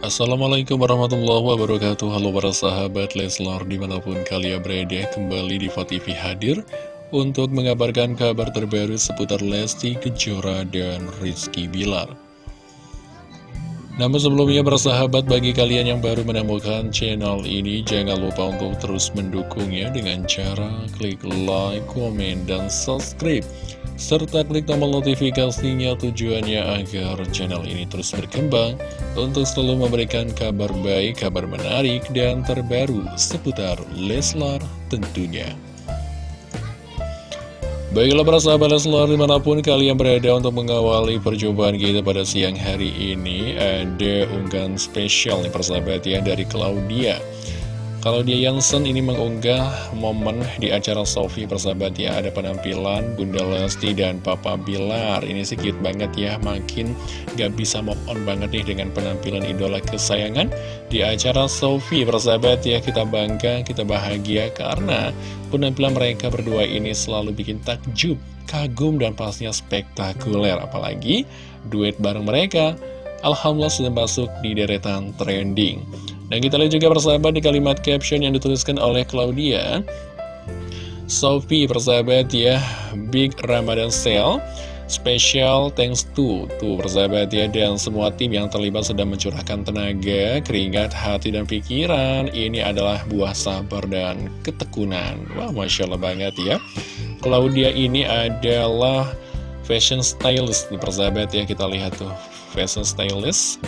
Assalamualaikum warahmatullahi wabarakatuh. Halo para sahabat Leslar di mana pun kalian berada Kembali di TV hadir Untuk mengabarkan kabar terbaru seputar Lesti Kejora dan Rizky Bilar. Namun sebelumnya bersahabat bagi kalian yang baru menemukan channel ini Jangan lupa untuk terus mendukungnya dengan cara klik like, komen, dan subscribe serta klik tombol notifikasinya tujuannya agar channel ini terus berkembang untuk selalu memberikan kabar baik, kabar menarik, dan terbaru seputar Leslar tentunya. Baiklah para sahabat Leslar di mana pun kalian berada untuk mengawali perjumpaan kita pada siang hari ini Ada unggahan spesial nih persahabat ya dari Claudia kalau dia Yansen ini mengunggah momen di acara Sofi persahabat ya. Ada penampilan Bunda Lesti dan Papa Bilar. Ini sih cute banget ya. Makin gak bisa move on banget nih dengan penampilan idola kesayangan Di acara Sofi persahabat ya Kita bangga, kita bahagia Karena penampilan mereka berdua ini selalu bikin takjub Kagum dan pastinya spektakuler. Apalagi duet bareng mereka. Alhamdulillah sudah masuk di deretan trending dan kita lihat juga persahabat di kalimat caption yang dituliskan oleh Claudia. Sophie persahabat ya. Big Ramadan Sale. Special thanks to Tuh persahabat ya. Dan semua tim yang terlibat sedang mencurahkan tenaga Keringat, hati, dan pikiran. Ini adalah buah sabar dan ketekunan. Wah Masya Allah banget ya. Claudia ini adalah fashion stylist nih persahabat ya. Kita lihat tuh fashion stylist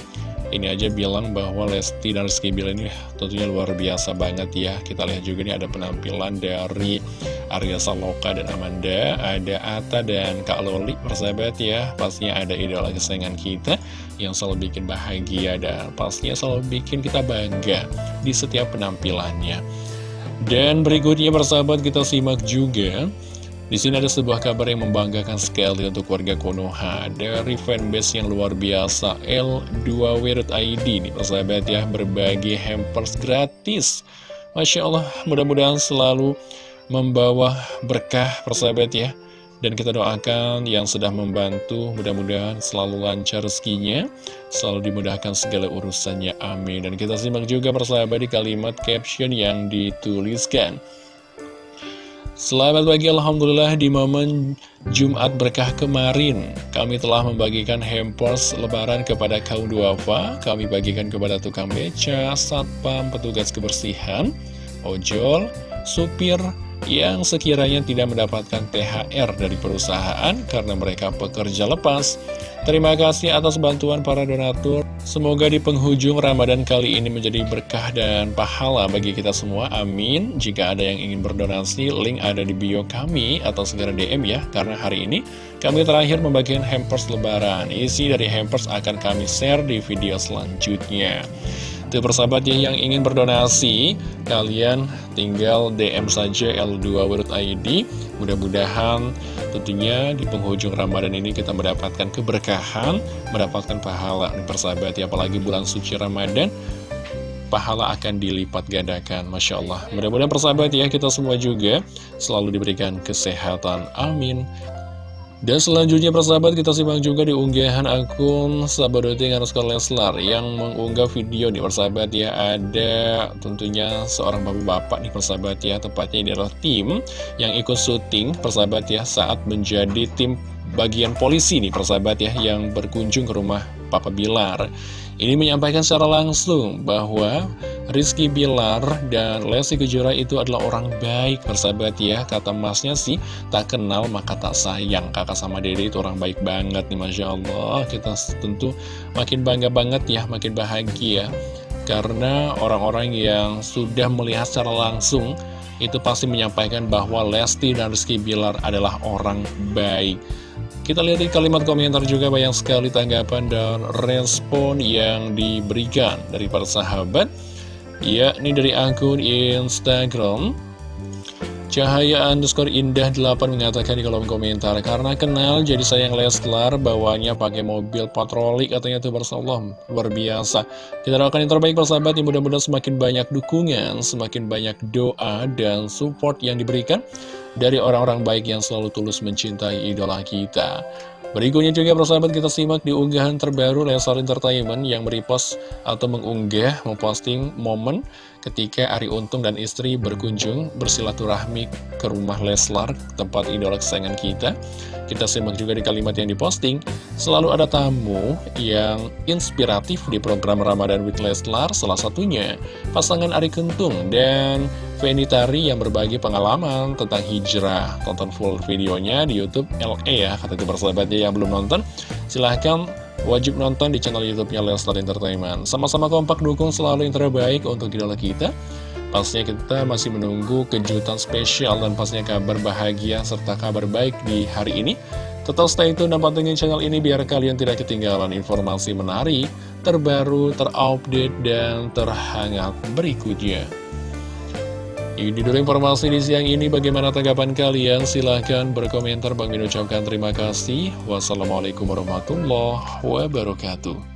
ini aja bilang bahwa Lesti dan Rizky Bilar ini tentunya luar biasa banget ya. Kita lihat juga nih ada penampilan dari Arya Saloka dan Amanda Ada Ata dan Kak Loli persahabat ya. Pastinya ada idola kesayangan kita Yang selalu bikin bahagia dan pastinya selalu bikin kita bangga Di setiap penampilannya. Dan berikutnya persahabat kita simak juga di sini ada sebuah kabar yang membanggakan sekali untuk warga Konoha. Dari fanbase yang luar biasa L2W.id nih persahabat ya berbagi hampers gratis. Masya Allah mudah-mudahan selalu membawa berkah persahabat ya. Dan kita doakan yang sedang membantu mudah-mudahan selalu lancar rezekinya selalu dimudahkan segala urusannya amin. Dan kita simak juga persahabat di kalimat caption yang dituliskan Selamat pagi Alhamdulillah di momen Jumat berkah kemarin. Kami telah membagikan hampers lebaran kepada kaum duafa. Kami bagikan kepada tukang beca, satpam, petugas kebersihan, ojol, supir, yang sekiranya tidak mendapatkan THR dari perusahaan karena mereka pekerja lepas. Terima kasih atas bantuan para donatur. Semoga di penghujung Ramadan kali ini menjadi berkah dan pahala bagi kita semua. Amin. Jika ada yang ingin berdonasi, link ada di bio kami atau segera DM ya. Karena hari ini kami terakhir membagikan hampers lebaran. Isi dari hampers akan kami share di video selanjutnya. Tuh persahabat ya yang ingin berdonasi Kalian tinggal DM saja L2.id Mudah-mudahan tentunya di penghujung Ramadan ini kita mendapatkan keberkahan Mendapatkan pahala. Nih persahabat ya Apalagi bulan suci Ramadan Pahala akan dilipat gandakan Masya Allah. Mudah-mudahan persahabat ya kita semua juga Selalu diberikan kesehatan. Amin dan selanjutnya persahabat kita simak juga di unggahan akun Sabadoting underscore Leslar Yang mengunggah video nih persahabat ya. Ada tentunya seorang bapak-bapak nih persahabat ya. Tepatnya ini adalah tim yang ikut syuting persahabat ya Saat menjadi tim bagian polisi nih persahabat ya Yang berkunjung ke rumah Papa Bilar. Ini menyampaikan secara langsung bahwa Rizky Bilar dan Lesti Kejora itu adalah orang baik persahabat ya. Kata masnya sih tak kenal maka tak sayang. Kakak sama dede itu orang baik banget nih Masya Allah. Kita tentu makin bangga banget ya makin bahagia. Karena orang-orang yang sudah melihat secara langsung Itu pasti menyampaikan bahwa Lesti dan Rizky Bilar adalah orang baik. Kita lihat di kalimat komentar juga banyak sekali tanggapan dan respon yang diberikan dari para sahabat Ya, ini dari akun Instagram. Cahaya underscore indah 8 mengatakan di kolom komentar Karena kenal jadi sayang Leslar Bawanya pakai mobil patroli katanya tuh Allah. Luar biasa. Kita doakan yang terbaik persahabat yang mudah-mudahan semakin banyak dukungan Semakin banyak doa dan support yang diberikan Dari orang-orang baik yang selalu tulus mencintai idola kita Berikutnya juga persahabat kita simak di unggahan terbaru Leslar Entertainment yang merepost atau mengunggah, memposting momen ketika Ari Untung dan istri berkunjung bersilaturahmi ke rumah Leslar, tempat idola kesayangan kita. Kita simak juga di kalimat yang diposting, selalu ada tamu yang inspiratif di program Ramadan with Leslar, salah satunya pasangan Ari Kentung dan Tari yang berbagi pengalaman tentang hijrah. Tonton full videonya di Youtube LE ya, kata itu persahabatnya yang belum nonton. Silahkan wajib nonton di channel Youtubenya Leslar Entertainment. Sama-sama kompak dukung selalu yang terbaik untuk idola kita. Pastinya kita masih menunggu kejutan spesial dan pastinya kabar bahagia serta kabar baik di hari ini. Tetap stay tune dan pantengin channel ini biar kalian tidak ketinggalan informasi menarik, terbaru, terupdate, dan terhangat berikutnya. Ini dulu informasi di siang ini. Bagaimana tanggapan kalian? Silahkan berkomentar. Bang Min ucapkan terima kasih. Wassalamualaikum warahmatullahi wabarakatuh.